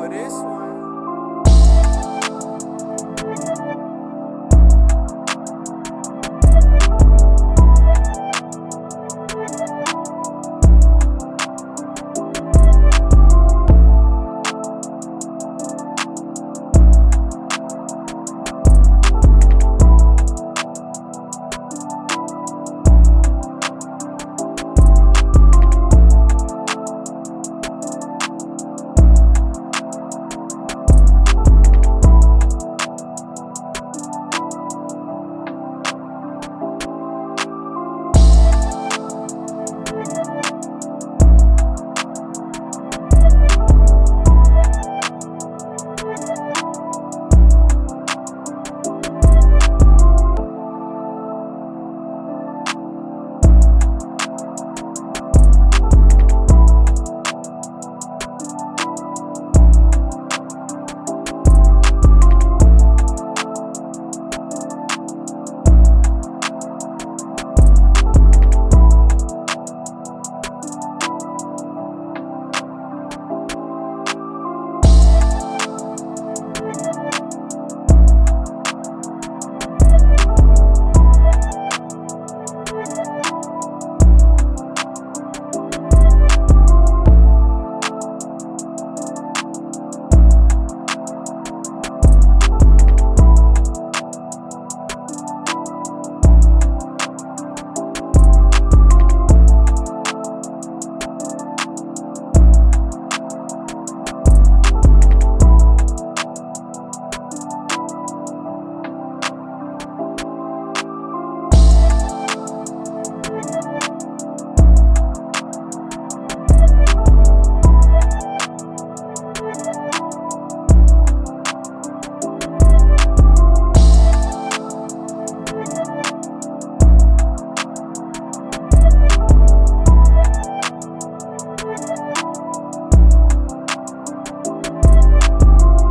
for this one.